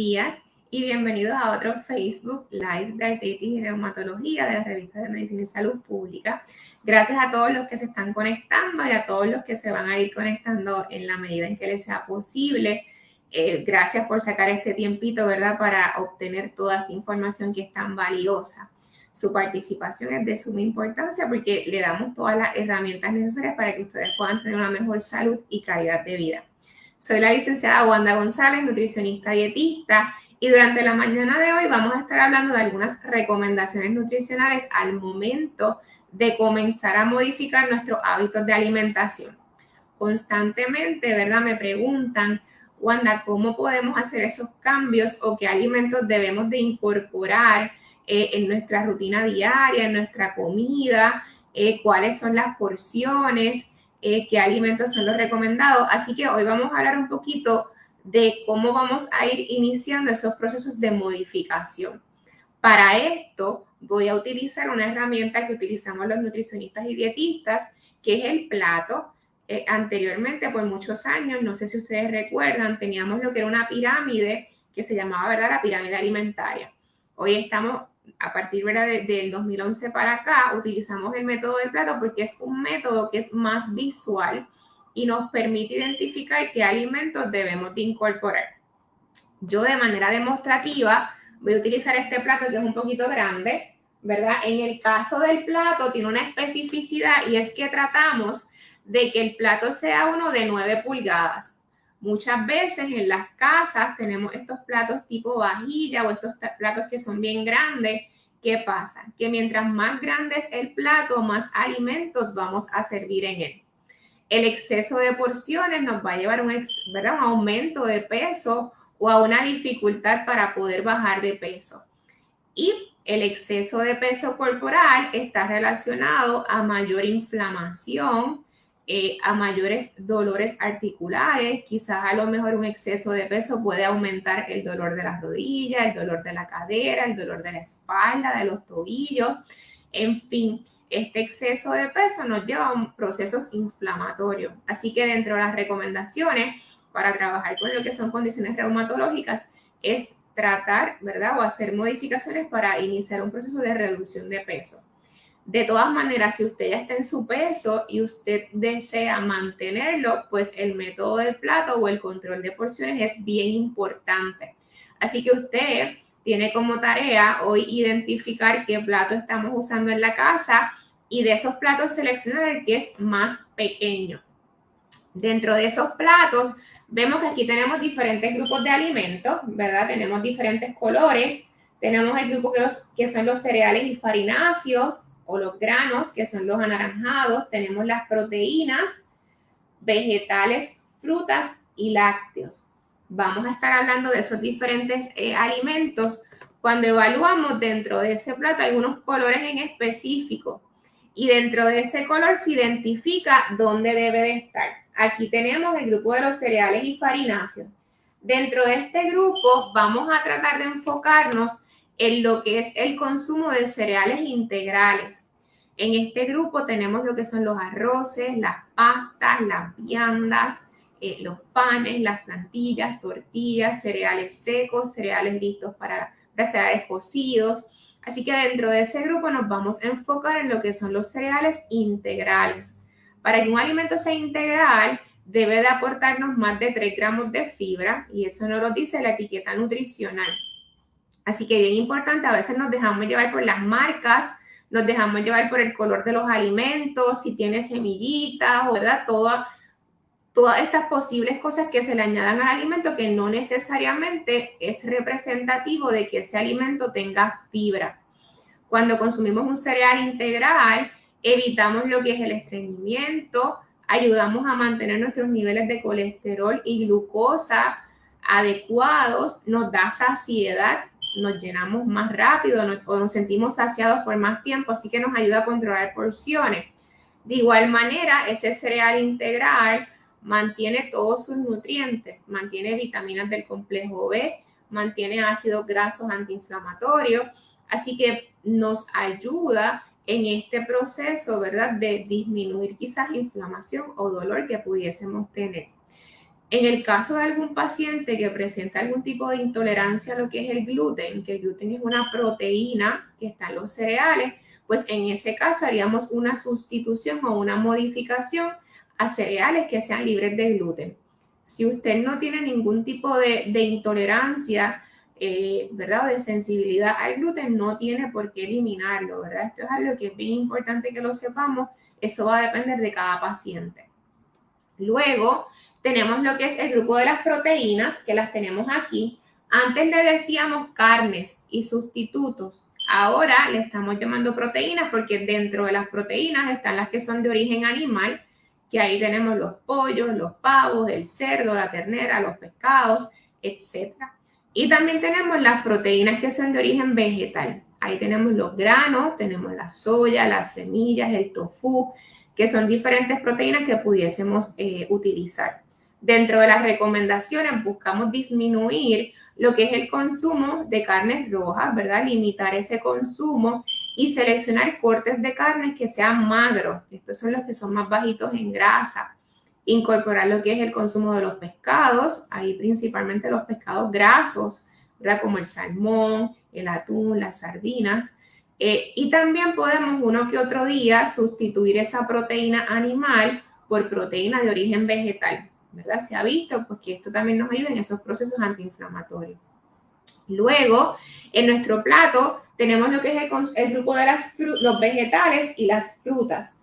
días y bienvenidos a otro Facebook Live de Artritis y Reumatología de la revista de Medicina y Salud Pública. Gracias a todos los que se están conectando y a todos los que se van a ir conectando en la medida en que les sea posible. Eh, gracias por sacar este tiempito, ¿verdad? Para obtener toda esta información que es tan valiosa. Su participación es de suma importancia porque le damos todas las herramientas necesarias para que ustedes puedan tener una mejor salud y calidad de vida. Soy la licenciada Wanda González, nutricionista dietista, y durante la mañana de hoy vamos a estar hablando de algunas recomendaciones nutricionales al momento de comenzar a modificar nuestros hábitos de alimentación. Constantemente, ¿verdad? Me preguntan, Wanda, ¿cómo podemos hacer esos cambios o qué alimentos debemos de incorporar eh, en nuestra rutina diaria, en nuestra comida? Eh, ¿Cuáles son las porciones? Eh, qué alimentos son los recomendados. Así que hoy vamos a hablar un poquito de cómo vamos a ir iniciando esos procesos de modificación. Para esto voy a utilizar una herramienta que utilizamos los nutricionistas y dietistas, que es el plato. Eh, anteriormente, por muchos años, no sé si ustedes recuerdan, teníamos lo que era una pirámide que se llamaba, ¿verdad?, la pirámide alimentaria. Hoy estamos a partir de, del 2011 para acá, utilizamos el método del plato porque es un método que es más visual y nos permite identificar qué alimentos debemos de incorporar. Yo de manera demostrativa voy a utilizar este plato que es un poquito grande, ¿verdad? En el caso del plato tiene una especificidad y es que tratamos de que el plato sea uno de 9 pulgadas. Muchas veces en las casas tenemos estos platos tipo vajilla o estos platos que son bien grandes. ¿Qué pasa? Que mientras más grande es el plato, más alimentos vamos a servir en él. El exceso de porciones nos va a llevar un, un aumento de peso o a una dificultad para poder bajar de peso. Y el exceso de peso corporal está relacionado a mayor inflamación, eh, a mayores dolores articulares, quizás a lo mejor un exceso de peso puede aumentar el dolor de las rodillas, el dolor de la cadera, el dolor de la espalda, de los tobillos, en fin, este exceso de peso nos lleva a procesos inflamatorios. Así que dentro de las recomendaciones para trabajar con lo que son condiciones reumatológicas es tratar, ¿verdad? O hacer modificaciones para iniciar un proceso de reducción de peso. De todas maneras, si usted ya está en su peso y usted desea mantenerlo, pues el método del plato o el control de porciones es bien importante. Así que usted tiene como tarea hoy identificar qué plato estamos usando en la casa y de esos platos seleccionar el que es más pequeño. Dentro de esos platos, vemos que aquí tenemos diferentes grupos de alimentos, ¿verdad? Tenemos diferentes colores. Tenemos el grupo que, que son los cereales y farináceos, o los granos, que son los anaranjados, tenemos las proteínas, vegetales, frutas y lácteos. Vamos a estar hablando de esos diferentes eh, alimentos. Cuando evaluamos dentro de ese plato hay unos colores en específico y dentro de ese color se identifica dónde debe de estar. Aquí tenemos el grupo de los cereales y farináceos. Dentro de este grupo vamos a tratar de enfocarnos en lo que es el consumo de cereales integrales. En este grupo tenemos lo que son los arroces, las pastas, las viandas, eh, los panes, las plantillas, tortillas, cereales secos, cereales listos para, cereales cocidos. Así que dentro de ese grupo nos vamos a enfocar en lo que son los cereales integrales. Para que un alimento sea integral, debe de aportarnos más de 3 gramos de fibra y eso nos lo dice la etiqueta nutricional. Así que bien importante, a veces nos dejamos llevar por las marcas, nos dejamos llevar por el color de los alimentos, si tiene semillitas, ¿verdad? Todas, todas estas posibles cosas que se le añadan al alimento que no necesariamente es representativo de que ese alimento tenga fibra. Cuando consumimos un cereal integral, evitamos lo que es el estreñimiento, ayudamos a mantener nuestros niveles de colesterol y glucosa adecuados, nos da saciedad nos llenamos más rápido o nos sentimos saciados por más tiempo, así que nos ayuda a controlar porciones. De igual manera, ese cereal integral mantiene todos sus nutrientes, mantiene vitaminas del complejo B, mantiene ácidos grasos antiinflamatorios, así que nos ayuda en este proceso, ¿verdad? De disminuir quizás inflamación o dolor que pudiésemos tener. En el caso de algún paciente que presenta algún tipo de intolerancia a lo que es el gluten, que el gluten es una proteína que está en los cereales, pues en ese caso haríamos una sustitución o una modificación a cereales que sean libres de gluten. Si usted no tiene ningún tipo de, intolerancia, eh, ¿verdad? De sensibilidad al gluten, no tiene por qué eliminarlo, ¿verdad? Esto es algo que es bien importante que lo sepamos. Eso va a depender de cada paciente. Luego, tenemos lo que es el grupo de las proteínas, que las tenemos aquí. Antes le decíamos carnes y sustitutos. Ahora le estamos llamando proteínas porque dentro de las proteínas están las que son de origen animal, que ahí tenemos los pollos, los pavos, el cerdo, la ternera, los pescados, etc. Y también tenemos las proteínas que son de origen vegetal. Ahí tenemos los granos, tenemos la soya, las semillas, el tofu, que son diferentes proteínas que pudiésemos eh, utilizar. Dentro de las recomendaciones buscamos disminuir lo que es el consumo de carnes rojas, ¿verdad? Limitar ese consumo y seleccionar cortes de carnes que sean magros. Estos son los que son más bajitos en grasa. Incorporar lo que es el consumo de los pescados, ahí principalmente los pescados grasos, ¿verdad? Como el salmón, el atún, las sardinas. Eh, y también podemos uno que otro día sustituir esa proteína animal por proteína de origen vegetal. ¿Verdad? Se ha visto pues, esto también nos ayuda en esos procesos antiinflamatorios. Luego, en nuestro plato tenemos lo que es el, grupo de las los vegetales y las frutas.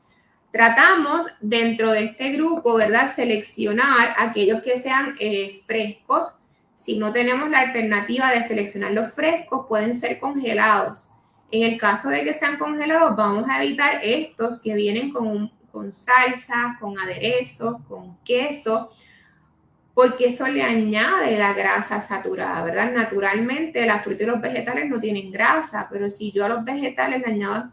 Tratamos dentro de este grupo, ¿verdad? Seleccionar aquellos que sean eh, frescos. Si no tenemos la alternativa de seleccionar los frescos, pueden ser congelados. En el caso de que sean congelados, vamos a evitar estos que vienen con un con salsa, con aderezo, con queso, porque eso le añade la grasa saturada, ¿verdad? Naturalmente las frutas y los vegetales no tienen grasa, pero si yo a los vegetales le añado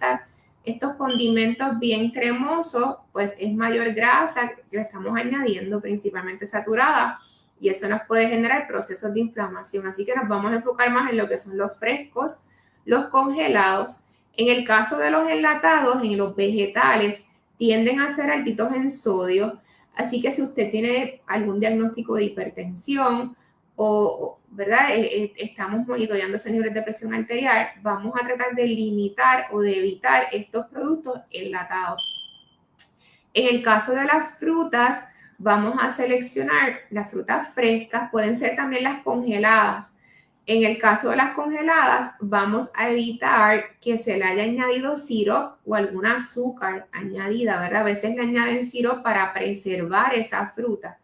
estos condimentos bien cremosos, pues es mayor grasa que le estamos añadiendo, principalmente saturada, y eso nos puede generar procesos de inflamación. Así que nos vamos a enfocar más en lo que son los frescos, los congelados. En el caso de los enlatados, en los vegetales, tienden a ser altitos en sodio, así que si usted tiene algún diagnóstico de hipertensión o, ¿verdad? Eh, eh, estamos monitoreando ese nivel de presión arterial, vamos a tratar de limitar o de evitar estos productos enlatados. En el caso de las frutas, vamos a seleccionar las frutas frescas, pueden ser también las congeladas. En el caso de las congeladas, vamos a evitar que se le haya añadido sirope o algún azúcar añadida, ¿verdad? A veces le añaden sirope para preservar esa fruta.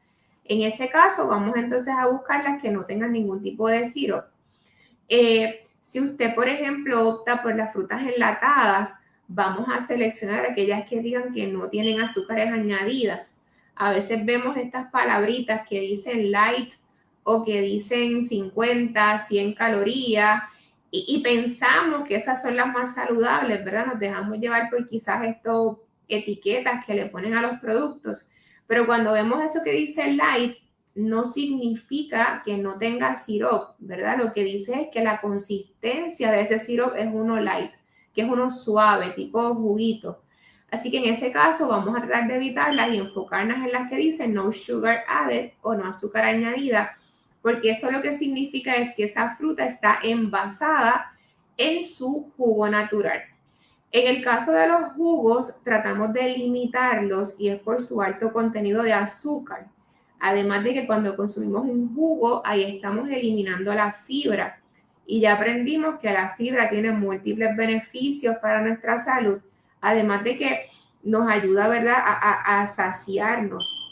En ese caso, vamos entonces a buscar las que no tengan ningún tipo de sirope. Eh, si usted, por ejemplo, opta por las frutas enlatadas, vamos a seleccionar aquellas que digan que no tienen azúcares añadidas. A veces vemos estas palabritas que dicen light o que dicen 50, 100 calorías y, pensamos que esas son las más saludables, ¿verdad? Nos dejamos llevar por quizás estas etiquetas que le ponen a los productos, pero cuando vemos eso que dice light, no significa que no tenga sirop, ¿verdad? Lo que dice es que la consistencia de ese sirop es uno light, que es uno suave, tipo juguito. Así que en ese caso vamos a tratar de evitarlas y enfocarnos en las que dicen no sugar added o no azúcar añadida, porque eso lo que significa es que esa fruta está envasada en su jugo natural. En el caso de los jugos, tratamos de limitarlos y es por su alto contenido de azúcar. Además de que cuando consumimos un jugo, ahí estamos eliminando la fibra. Y ya aprendimos que la fibra tiene múltiples beneficios para nuestra salud, además de que nos ayuda, ¿verdad?, a, a saciarnos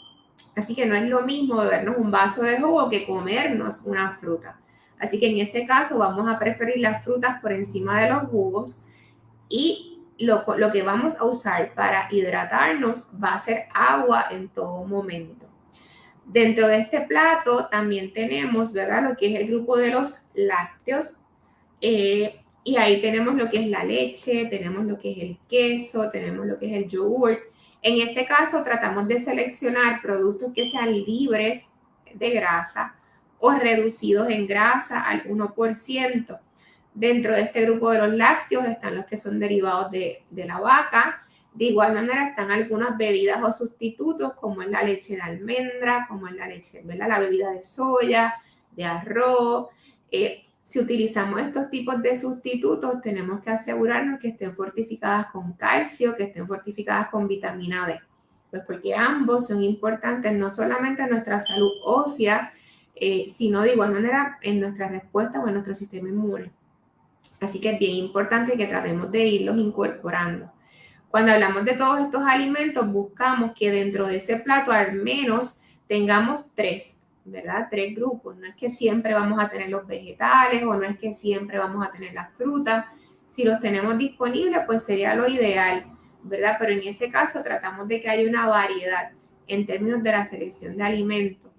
Así que no es lo mismo bebernos un vaso de jugo que comernos una fruta. Así que en ese caso vamos a preferir las frutas por encima de los jugos y lo, lo que vamos a usar para hidratarnos va a ser agua en todo momento. Dentro de este plato también tenemos, ¿verdad? Lo que es el grupo de los lácteos. Eh, y ahí tenemos lo que es la leche, tenemos lo que es el queso, tenemos lo que es el yogur. En ese caso, tratamos de seleccionar productos que sean libres de grasa o reducidos en grasa al 1%. Dentro de este grupo de los lácteos están los que son derivados de, la vaca, De igual manera están algunas bebidas o sustitutos como es la leche de almendra, como es la leche, ¿verdad? La bebida de soya, de arroz. Eh, si utilizamos estos tipos de sustitutos, tenemos que asegurarnos que estén fortificadas con calcio, que estén fortificadas con vitamina D. Pues porque ambos son importantes no solamente en nuestra salud ósea, eh, sino de igual manera en nuestra respuesta o en nuestro sistema inmune. Así que es bien importante que tratemos de irlos incorporando. Cuando hablamos de todos estos alimentos, buscamos que dentro de ese plato al menos tengamos tres, ¿verdad? Tres grupos. No es que siempre vamos a tener los vegetales o no es que siempre vamos a tener las frutas. Si los tenemos disponibles, pues sería lo ideal, ¿verdad? Pero en ese caso tratamos de que haya una variedad en términos de la selección de alimentos.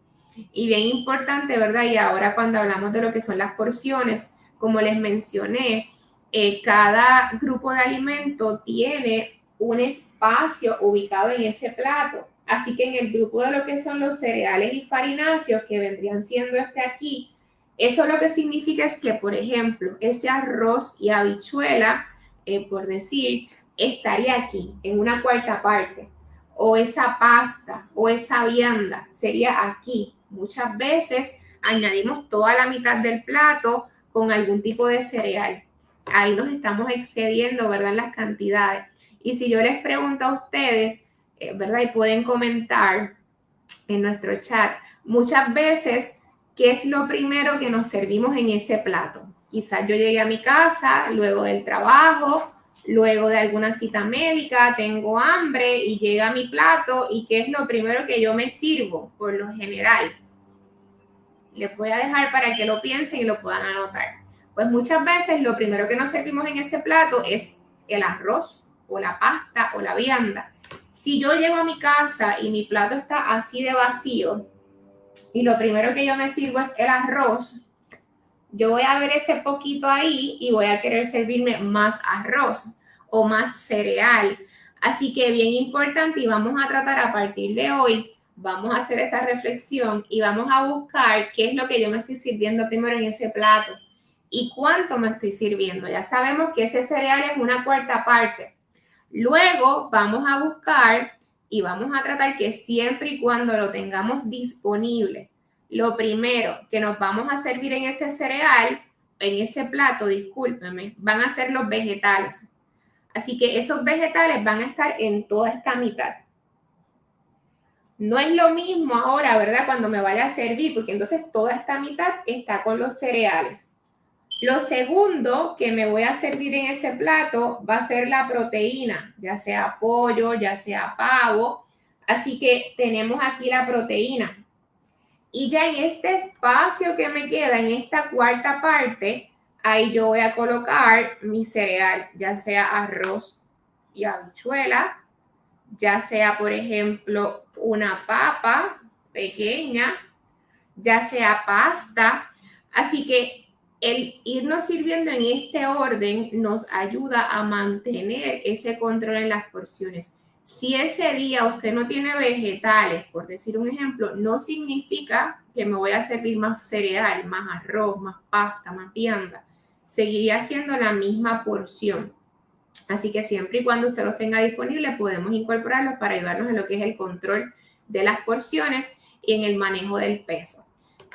Y bien importante, ¿verdad? Y ahora cuando hablamos de lo que son las porciones, como les mencioné, eh, cada grupo de alimento tiene un espacio ubicado en ese plato. Así que en el grupo de lo que son los cereales y farináceos, que vendrían siendo este aquí, eso lo que significa es que, por ejemplo, ese arroz y habichuela, eh, por decir, estaría aquí, en una cuarta parte. O esa pasta o esa vianda sería aquí. Muchas veces añadimos toda la mitad del plato con algún tipo de cereal. Ahí nos estamos excediendo, ¿verdad? Las cantidades. Y si yo les pregunto a ustedes, ¿verdad? Y pueden comentar en nuestro chat, muchas veces, ¿qué es lo primero que nos servimos en ese plato? Quizás yo llegué a mi casa luego del trabajo, luego de alguna cita médica, tengo hambre y llega mi plato y ¿qué es lo primero que yo me sirvo por lo general? les voy a dejar para que lo piensen y lo puedan anotar. Pues muchas veces lo primero que nos servimos en ese plato es el arroz o la pasta o la vianda. Si yo llego a mi casa y mi plato está así de vacío y lo primero que yo me sirvo es el arroz, yo voy a ver ese poquito ahí y voy a querer servirme más arroz o más cereal. Así que bien importante y vamos a tratar a partir de hoy vamos a hacer esa reflexión y vamos a buscar qué es lo que yo me estoy sirviendo primero en ese plato y cuánto me estoy sirviendo. Ya sabemos que ese cereal es una cuarta parte. Luego vamos a buscar y vamos a tratar que siempre y cuando lo tengamos disponible, lo primero que nos vamos a servir en ese cereal, en ese plato, discúlpeme, van a ser los vegetales. Así que esos vegetales van a estar en toda esta mitad. No es lo mismo ahora, ¿verdad? Cuando me vaya a servir, porque entonces toda esta mitad está con los cereales. Lo segundo que me voy a servir en ese plato va a ser la proteína, ya sea pollo, ya sea pavo. Así que tenemos aquí la proteína. Y ya en este espacio que me queda, en esta cuarta parte, ahí yo voy a colocar mi cereal, ya sea arroz y habichuela, ya sea, por ejemplo, una papa pequeña, ya sea pasta. Así que el irnos sirviendo en este orden nos ayuda a mantener ese control en las porciones. Si ese día usted no tiene vegetales, por decir un ejemplo, no significa que me voy a servir más cereal, más arroz, más pasta, más vianda. Seguiría siendo la misma porción. Así que siempre y cuando usted los tenga disponibles, podemos incorporarlos para ayudarnos en lo que es el control de las porciones y en el manejo del peso.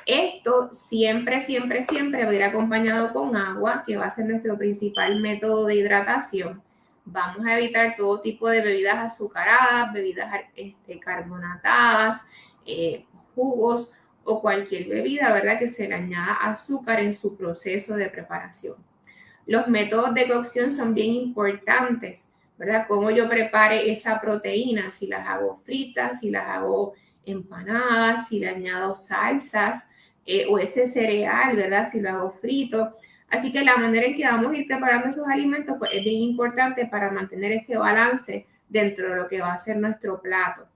Esto siempre, siempre, siempre va a ir acompañado con agua, que va a ser nuestro principal método de hidratación. Vamos a evitar todo tipo de bebidas azucaradas, bebidas este, carbonatadas, eh, jugos o cualquier bebida, ¿verdad? Que se le añada azúcar en su proceso de preparación. Los métodos de cocción son bien importantes, ¿verdad? Cómo yo prepare esa proteína, si las hago fritas, si las hago empanadas, si le añado salsas eh, o ese cereal, ¿verdad? Si lo hago frito. Así que la manera en que vamos a ir preparando esos alimentos pues, es bien importante para mantener ese balance dentro de lo que va a ser nuestro plato.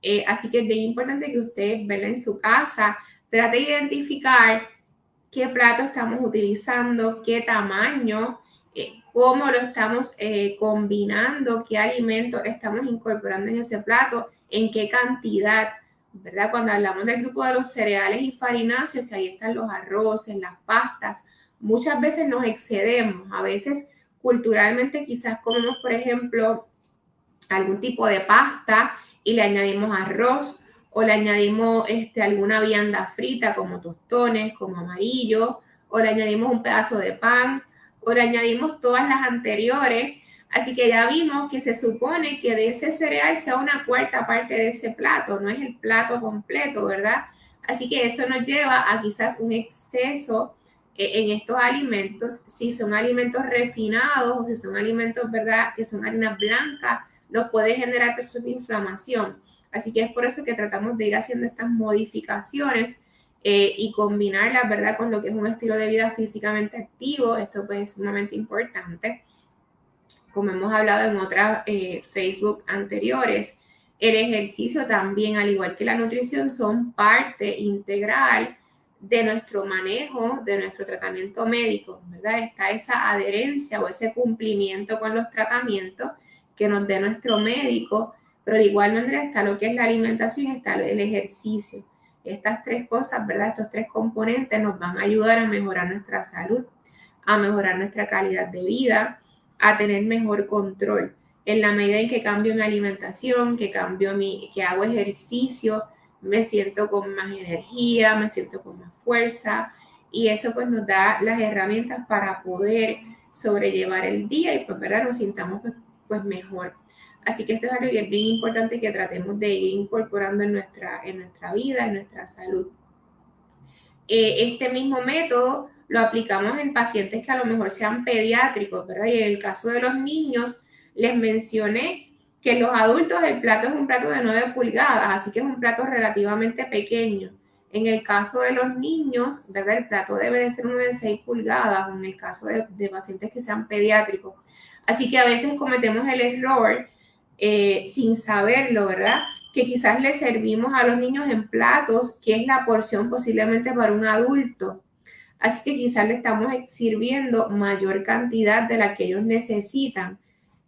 Eh, así que es bien importante que usted vea en su casa, trate de identificar qué plato estamos utilizando, qué tamaño, eh, cómo lo estamos combinando, qué alimentos estamos incorporando en ese plato, en qué cantidad, ¿verdad? Cuando hablamos del grupo de los cereales y farináceos, que ahí están los arroces, las pastas, muchas veces nos excedemos, a veces culturalmente quizás comemos, por ejemplo, algún tipo de pasta y le añadimos arroz o le añadimos este, alguna vianda frita como tostones, como amarillo, o le añadimos un pedazo de pan, o le añadimos todas las anteriores. Así que ya vimos que se supone que de ese cereal sea una cuarta parte de ese plato, no es el plato completo, ¿verdad? Así que eso nos lleva a quizás un exceso eh, en estos alimentos. Si son alimentos refinados o si son alimentos, ¿verdad? Que son harinas blancas, nos puede generar procesos inflamación. Así que es por eso que tratamos de ir haciendo estas modificaciones eh, y combinarlas, ¿verdad?, con lo que es un estilo de vida físicamente activo. Esto pues es sumamente importante. Como hemos hablado en otras eh, Facebook anteriores, el ejercicio también, al igual que la nutrición, son parte integral de nuestro manejo, de nuestro tratamiento médico, ¿verdad? Está esa adherencia o ese cumplimiento con los tratamientos que nos dé nuestro médico pero de igual manera está lo que es la alimentación y está el ejercicio. Estas tres cosas, ¿verdad? Estos tres componentes nos van a ayudar a mejorar nuestra salud, a mejorar nuestra calidad de vida, a tener mejor control. En la medida en que cambio mi alimentación, que cambio mi, que hago ejercicio, me siento con más energía, me siento con más fuerza y eso pues nos da las herramientas para poder sobrellevar el día y pues, ¿verdad? Nos sintamos pues, pues mejor. Así que esto es algo que es bien importante que tratemos de ir incorporando en nuestra, en nuestra vida, en nuestra salud. Eh, este mismo método lo aplicamos en pacientes que a lo mejor sean pediátricos, ¿verdad? Y en el caso de los niños, les mencioné que en los adultos el plato es un plato de 9 pulgadas, así que es un plato relativamente pequeño. En el caso de los niños, ¿verdad? El plato debe de ser uno de 6 pulgadas, en el caso de, pacientes que sean pediátricos. Así que a veces cometemos el error eh, sin saberlo, ¿verdad? Que quizás le servimos a los niños en platos, que es la porción posiblemente para un adulto. Así que quizás le estamos sirviendo mayor cantidad de la que ellos necesitan.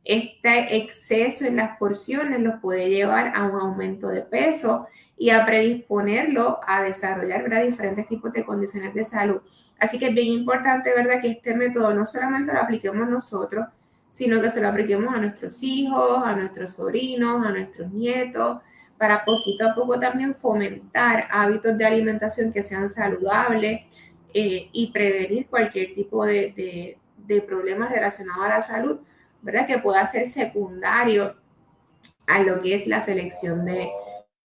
Este exceso en las porciones los puede llevar a un aumento de peso y a predisponerlo a desarrollar diferentes tipos de condiciones de salud. Así que es bien importante, ¿verdad?, que este método no solamente lo apliquemos nosotros, sino que se lo apliquemos a nuestros hijos, a nuestros sobrinos, a nuestros nietos, para poquito a poco también fomentar hábitos de alimentación que sean saludables eh, y prevenir cualquier tipo de, de, problemas relacionados a la salud, ¿verdad? Que pueda ser secundario a lo que es la selección de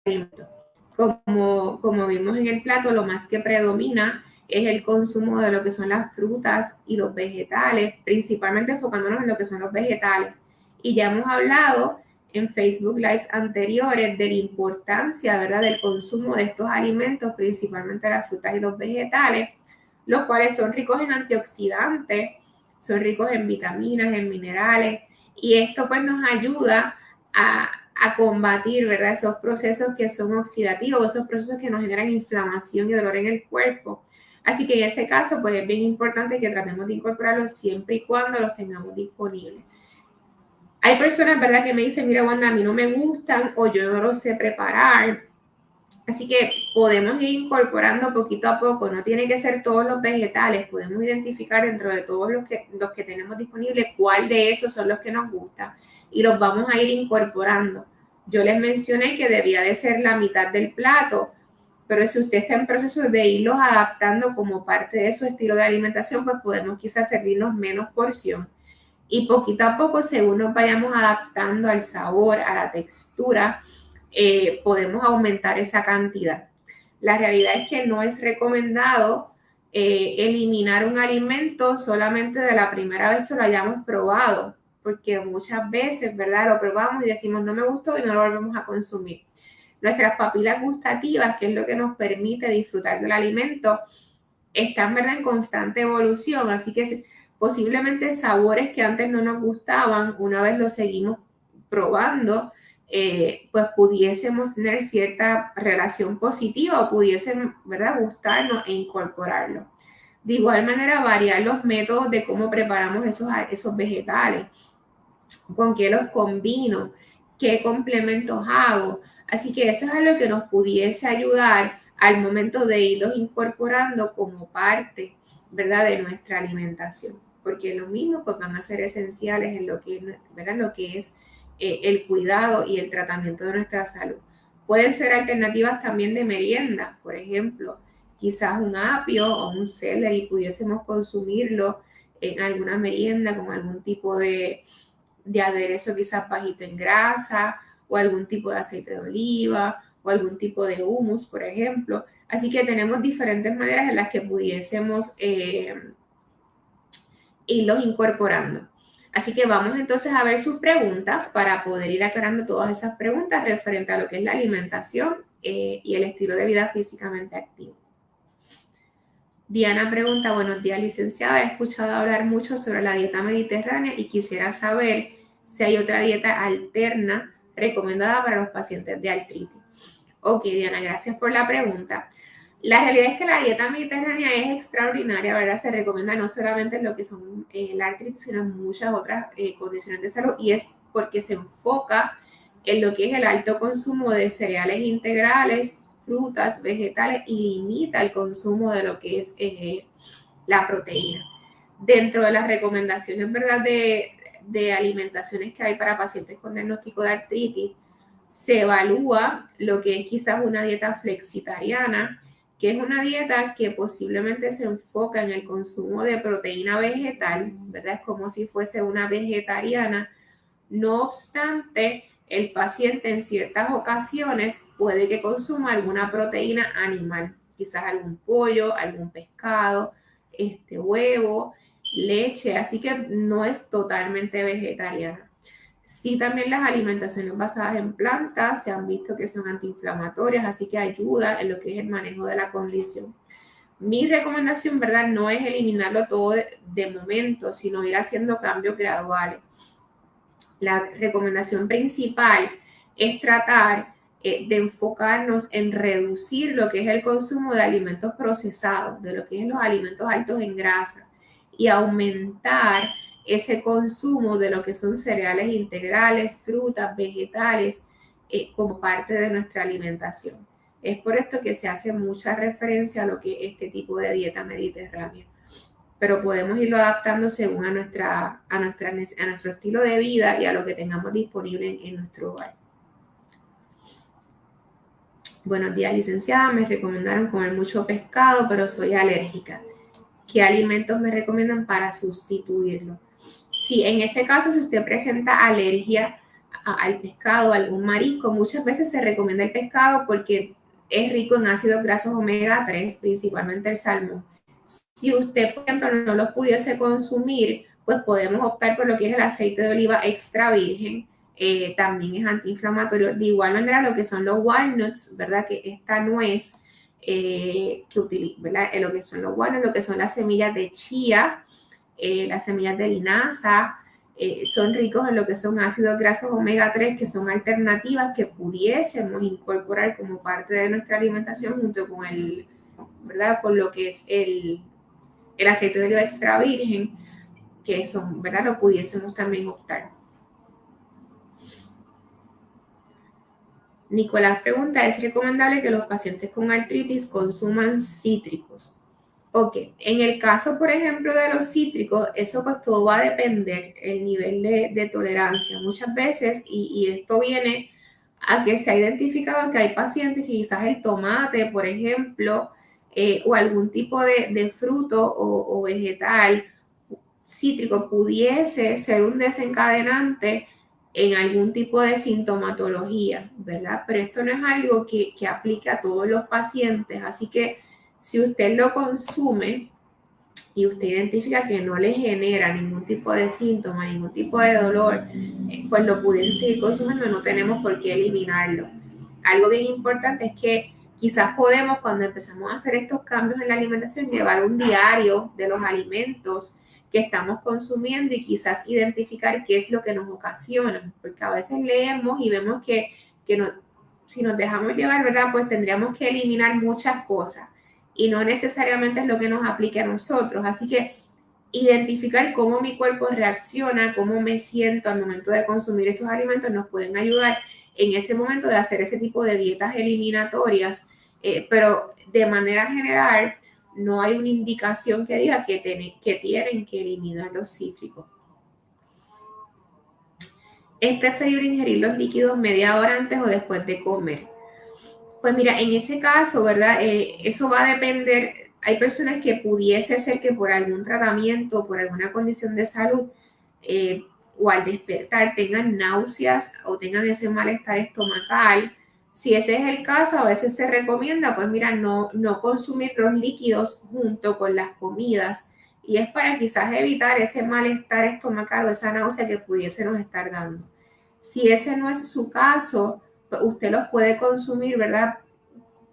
alimentos. Como, como vimos en el plato, lo más que predomina es el consumo de lo que son las frutas y los vegetales, principalmente enfocándonos en lo que son los vegetales. Y ya hemos hablado en Facebook Lives anteriores de la importancia, ¿verdad?, del consumo de estos alimentos, principalmente las frutas y los vegetales, los cuales son ricos en antioxidantes, son ricos en vitaminas, en minerales, y esto pues nos ayuda a, combatir, ¿verdad?, esos procesos que son oxidativos, esos procesos que nos generan inflamación y dolor en el cuerpo Así que en ese caso, pues es bien importante que tratemos de incorporarlos siempre y cuando los tengamos disponibles. Hay personas, ¿verdad?, que me dicen, mira, Wanda, a mí no me gustan o yo no los sé preparar. Así que podemos ir incorporando poquito a poco, no tiene que ser todos los vegetales, podemos identificar dentro de todos los que, los que tenemos disponibles cuál de esos son los que nos gustan y los vamos a ir incorporando. Yo les mencioné que debía de ser la mitad del plato, pero si usted está en proceso de irlos adaptando como parte de su estilo de alimentación, pues podemos quizás servirnos menos porción. Y poquito a poco, según nos vayamos adaptando al sabor, a la textura, eh, podemos aumentar esa cantidad. La realidad es que no es recomendado eh, eliminar un alimento solamente de la primera vez que lo hayamos probado, porque muchas veces, ¿verdad? Lo probamos y decimos no me gustó y no lo volvemos a consumir. Nuestras papilas gustativas, que es lo que nos permite disfrutar del alimento, están en constante evolución, así que posiblemente sabores que antes no nos gustaban, una vez los seguimos probando, eh, pues pudiésemos tener cierta relación positiva o pudiesen ¿verdad? gustarnos e incorporarlo. De igual manera, variar los métodos de cómo preparamos esos, esos vegetales, con qué los combino, qué complementos hago. Así que eso es algo que nos pudiese ayudar al momento de irlos incorporando como parte, ¿verdad?, de nuestra alimentación. Porque lo mismo, pues van a ser esenciales en lo que, ¿verdad? Lo que es eh, el cuidado y el tratamiento de nuestra salud. Pueden ser alternativas también de merienda, por ejemplo, quizás un apio o un celery pudiésemos consumirlo en alguna merienda con algún tipo de, de aderezo quizás bajito en grasa o algún tipo de aceite de oliva o algún tipo de humus, por ejemplo. Así que tenemos diferentes maneras en las que pudiésemos eh, irlos incorporando. Así que vamos entonces a ver sus preguntas para poder ir aclarando todas esas preguntas referente a lo que es la alimentación eh, y el estilo de vida físicamente activo. Diana pregunta, buenos días licenciada, he escuchado hablar mucho sobre la dieta mediterránea y quisiera saber si hay otra dieta alterna recomendada para los pacientes de artritis. Ok, Diana, gracias por la pregunta. La realidad es que la dieta mediterránea es extraordinaria, ¿verdad? Se recomienda no solamente en lo que son eh, la artritis, sino en muchas otras eh, condiciones de salud y es porque se enfoca en lo que es el alto consumo de cereales integrales, frutas, vegetales y limita el consumo de lo que es eh, la proteína. Dentro de las recomendaciones, ¿verdad? De, de alimentaciones que hay para pacientes con diagnóstico de artritis, se evalúa lo que es quizás una dieta flexitariana, que es una dieta que posiblemente se enfoca en el consumo de proteína vegetal, ¿verdad? Es como si fuese una vegetariana. No obstante, el paciente en ciertas ocasiones puede que consuma alguna proteína animal, quizás algún pollo, algún pescado, este huevo, leche, así que no es totalmente vegetariana. Sí, también las alimentaciones basadas en plantas se han visto que son antiinflamatorias, así que ayuda en lo que es el manejo de la condición. Mi recomendación, ¿verdad? No es eliminarlo todo de, momento, sino ir haciendo cambios graduales. La recomendación principal es tratar eh, de enfocarnos en reducir lo que es el consumo de alimentos procesados, de lo que es los alimentos altos en grasa y aumentar ese consumo de lo que son cereales integrales, frutas, vegetales, eh, como parte de nuestra alimentación. Es por esto que se hace mucha referencia a lo que es este tipo de dieta mediterránea. Pero podemos irlo adaptando según a, nuestra, a, nuestra, a nuestro estilo de vida y a lo que tengamos disponible en, en nuestro hogar. Buenos días, licenciada. Me recomendaron comer mucho pescado, pero soy alérgica. ¿Qué alimentos me recomiendan para sustituirlo? Si en ese caso, si usted presenta alergia al pescado, algún marisco, muchas veces se recomienda el pescado porque es rico en ácidos grasos omega 3, principalmente el salmón. Si usted, por ejemplo, no los pudiese consumir, pues podemos optar por lo que es el aceite de oliva extra virgen. Eh, también es antiinflamatorio. De igual manera, lo que son los walnuts, ¿verdad? Que esta nuez eh, que utiliza, ¿verdad? Eh, lo que son los walnuts, lo que son las semillas de chía, eh, las semillas de linaza, eh, son ricos en lo que son ácidos grasos omega 3, que son alternativas que pudiésemos incorporar como parte de nuestra alimentación junto con el, ¿verdad? Con lo que es el, el aceite de oliva extra virgen, que son, ¿verdad? Lo pudiésemos también optar. Nicolás pregunta, ¿es recomendable que los pacientes con artritis consuman cítricos? Ok, en el caso, por ejemplo, de los cítricos, eso pues todo va a depender el nivel de, tolerancia. Muchas veces, y, esto viene a que se ha identificado que hay pacientes que quizás el tomate, por ejemplo, eh, o algún tipo de, fruto o, vegetal cítrico pudiese ser un desencadenante en algún tipo de sintomatología, ¿verdad? Pero esto no es algo que, que aplique a todos los pacientes, así que si usted lo consume y usted identifica que no le genera ningún tipo de síntoma, ningún tipo de dolor, eh, pues lo pudiese seguir consumiendo, no tenemos por qué eliminarlo. Algo bien importante es que quizás podemos, cuando empezamos a hacer estos cambios en la alimentación, llevar un diario de los alimentos que estamos consumiendo y quizás identificar qué es lo que nos ocasiona, porque a veces leemos y vemos que, que no, si nos dejamos llevar, ¿verdad? Pues tendríamos que eliminar muchas cosas y no necesariamente es lo que nos aplique a nosotros. Así que identificar cómo mi cuerpo reacciona, cómo me siento al momento de consumir esos alimentos nos pueden ayudar en ese momento de hacer ese tipo de dietas eliminatorias, eh, pero de manera general no hay una indicación que diga que, que tienen que eliminar los cítricos. es preferible ingerir los líquidos media hora antes o después de comer. Pues mira, en ese caso, ¿verdad? Eh, eso va a depender, hay personas que pudiese ser que por algún tratamiento, por alguna condición de salud, eh, o al despertar tengan náuseas o tengan ese malestar estomacal. Si ese es el caso, a veces se recomienda, pues mira, no, no consumir los líquidos junto con las comidas. Y es para quizás evitar ese malestar estomacal o esa náusea que pudiésemos estar dando. Si ese no es su caso, usted los puede consumir, ¿verdad?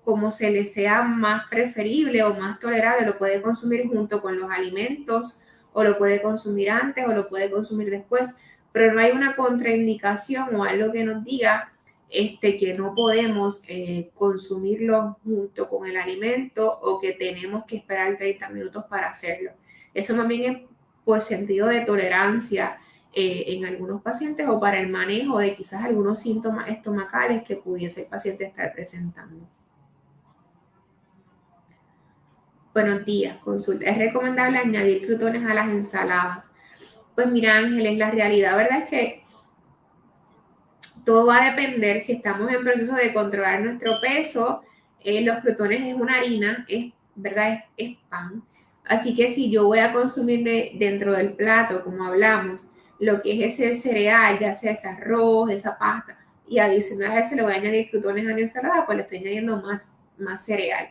Como se le sea más preferible o más tolerable, lo puede consumir junto con los alimentos o lo puede consumir antes o lo puede consumir después, pero no hay una contraindicación o algo que nos diga este, que no podemos eh, consumirlo junto con el alimento o que tenemos que esperar 30 minutos para hacerlo. Eso más bien es por sentido de tolerancia eh, en algunos pacientes o para el manejo de quizás algunos síntomas estomacales que pudiese el paciente estar presentando. Buenos días, consulta. ¿Es recomendable añadir crutones a las ensaladas? Pues mira, Ángeles, la realidad, ¿verdad? Es que todo va a depender si estamos en proceso de controlar nuestro peso. Eh, los crutones es una harina, es, ¿verdad? Es, pan. Así que si yo voy a consumirme dentro del plato, como hablamos, lo que es ese cereal, ya sea ese arroz, esa pasta, y adicional a eso le voy a añadir crutones a mi ensalada, pues le estoy añadiendo más, más cereal.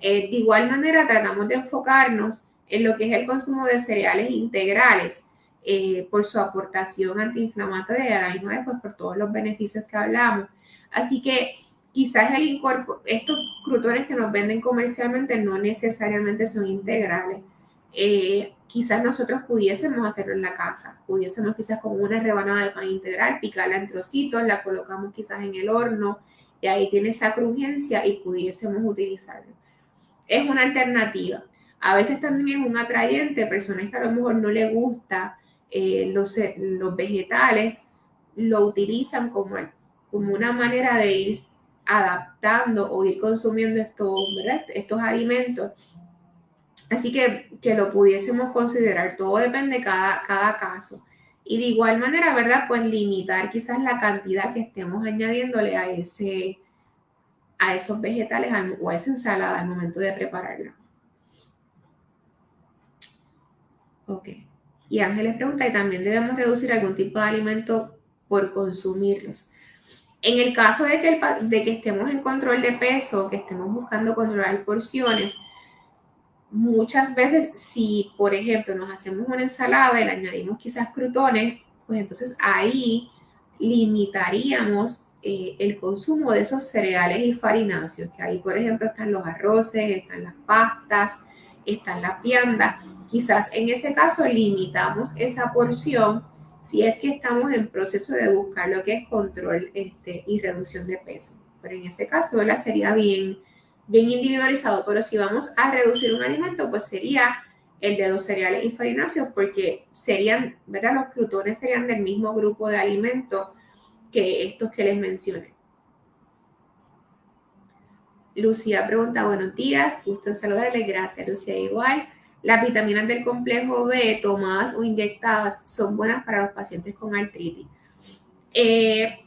Eh, de igual manera, tratamos de enfocarnos en lo que es el consumo de cereales integrales eh, por su aportación antiinflamatoria y a la misma vez pues, por todos los beneficios que hablamos. Así que quizás el estos crutones que nos venden comercialmente no necesariamente son integrales. Eh, quizás nosotros pudiésemos hacerlo en la casa, pudiésemos quizás con una rebanada de pan integral, picarla en trocitos, la colocamos quizás en el horno y ahí tiene esa crujencia y pudiésemos utilizarlo es una alternativa. A veces también es un atrayente, personas que a lo mejor no les gusta eh, los, los, vegetales, lo utilizan como, como una manera de ir adaptando o ir consumiendo estos, estos alimentos. Así que, que lo pudiésemos considerar, todo depende de cada, cada caso. Y de igual manera, ¿verdad? Pues limitar quizás la cantidad que estemos añadiéndole a ese, a esos vegetales o a esa ensalada al momento de prepararla. Ok. Y Ángeles pregunta, ¿y también debemos reducir algún tipo de alimento por consumirlos? En el caso de que, de que estemos en control de peso, que estemos buscando controlar porciones, muchas veces si, por ejemplo, nos hacemos una ensalada y le añadimos quizás crutones, pues entonces ahí limitaríamos eh, el consumo de esos cereales y farináceos, que ahí por ejemplo están los arroces, están las pastas, están las viandas. Quizás en ese caso limitamos esa porción si es que estamos en proceso de buscar lo que es control este, y reducción de peso. Pero en ese caso la sería bien, bien individualizado. Pero si vamos a reducir un alimento, pues sería el de los cereales y farináceos, porque serían, ¿verdad? Los crutones serían del mismo grupo de alimentos que estos que les mencioné. Lucía pregunta, buenos días, gusto en saludarles, gracias Lucía, igual. Las vitaminas del complejo B tomadas o inyectadas son buenas para los pacientes con artritis. Eh,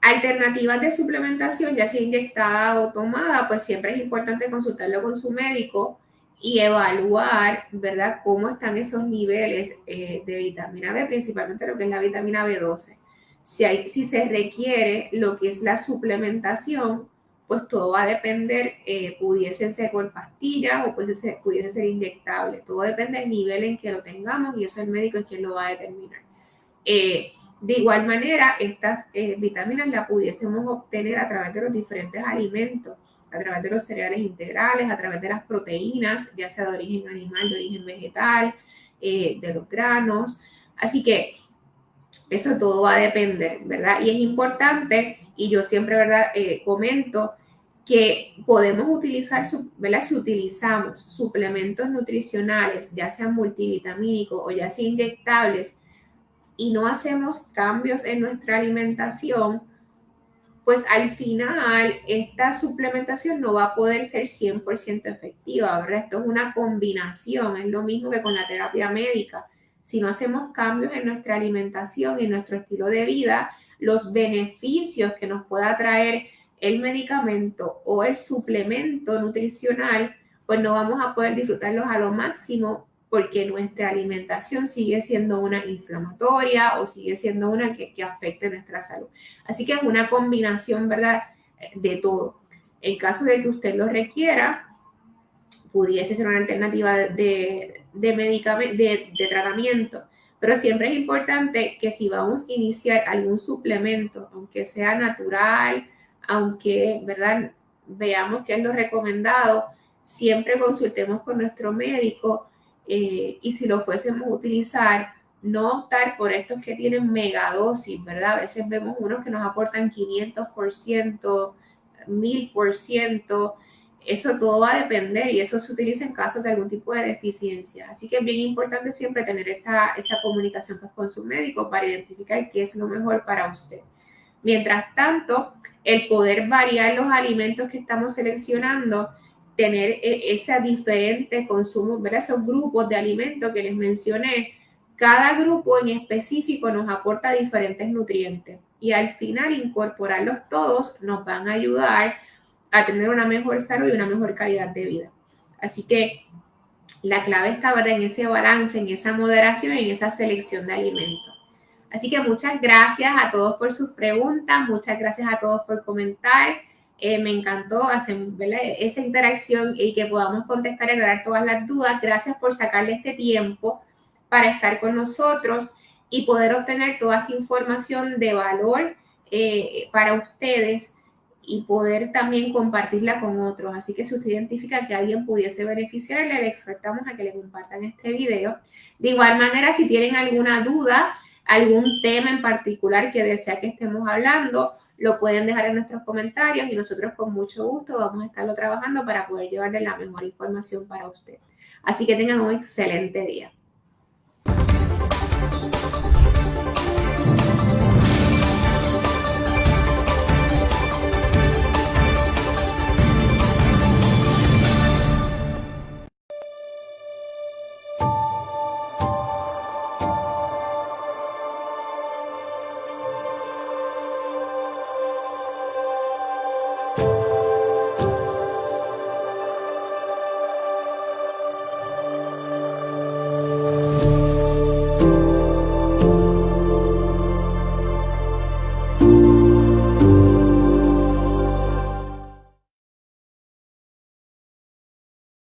alternativas de suplementación, ya sea inyectada o tomada, pues siempre es importante consultarlo con su médico y evaluar, ¿verdad?, cómo están esos niveles eh, de vitamina B, principalmente lo que es la vitamina B12 si, hay, si se requiere lo que es la suplementación, pues todo va a depender, eh, pudiese ser por pastilla o ser, pudiese ser inyectable. Todo depende del nivel en que lo tengamos y eso el médico es quien lo va a determinar. Eh, de igual manera, estas eh, vitaminas las pudiésemos obtener a través de los diferentes alimentos, a través de los cereales integrales, a través de las proteínas, ya sea de origen animal, de origen vegetal, de los granos. Así que eso todo va a depender, ¿verdad? Y es importante, y yo siempre, ¿verdad? Eh, comento que podemos utilizar, ¿verdad? Si utilizamos suplementos nutricionales, ya sean multivitamínicos o ya sean inyectables, y no hacemos cambios en nuestra alimentación, pues al final esta suplementación no va a poder ser 100% efectiva, ¿verdad? Esto es una combinación, es lo mismo que con la terapia médica si no hacemos cambios en nuestra alimentación y en nuestro estilo de vida, los beneficios que nos pueda traer el medicamento o el suplemento nutricional, pues no vamos a poder disfrutarlos a lo máximo porque nuestra alimentación sigue siendo una inflamatoria o sigue siendo una que, que afecte nuestra salud. Así que es una combinación, ¿verdad?, de todo. En caso de que usted lo requiera, pudiese ser una alternativa de, de, medicamento, de, de tratamiento. Pero siempre es importante que si vamos a iniciar algún suplemento, aunque sea natural, aunque, ¿verdad? Veamos qué es lo recomendado, siempre consultemos con nuestro médico eh, y si lo fuésemos a utilizar, no optar por estos que tienen megadosis, ¿verdad? A veces vemos unos que nos aportan 500%, 1000%, eso todo va a depender y eso se utiliza en casos de algún tipo de deficiencia. Así que es bien importante siempre tener esa, esa comunicación pues, con su médico para identificar qué es lo mejor para usted. Mientras tanto, el poder variar los alimentos que estamos seleccionando, tener e, ese diferente consumo, ver esos grupos de alimentos que les mencioné, cada grupo en específico nos aporta diferentes nutrientes y al final incorporarlos todos nos van a ayudar a tener una mejor salud y una mejor calidad de vida. Así que la clave está en ese balance, en esa moderación, en esa selección de alimentos. Así que muchas gracias a todos por sus preguntas, muchas gracias a todos por comentar. Eh, me encantó hacer esa interacción y que podamos contestar y aclarar todas las dudas. Gracias por sacarle este tiempo para estar con nosotros y poder obtener toda esta información de valor eh, para ustedes y poder también compartirla con otros. Así que si usted identifica que alguien pudiese beneficiarle, le exhortamos a que le compartan este video. De igual manera, si tienen alguna duda, algún tema en particular que desea que estemos hablando, lo pueden dejar en nuestros comentarios y nosotros con mucho gusto vamos a estarlo trabajando para poder llevarle la mejor información para usted. Así que tengan un excelente día.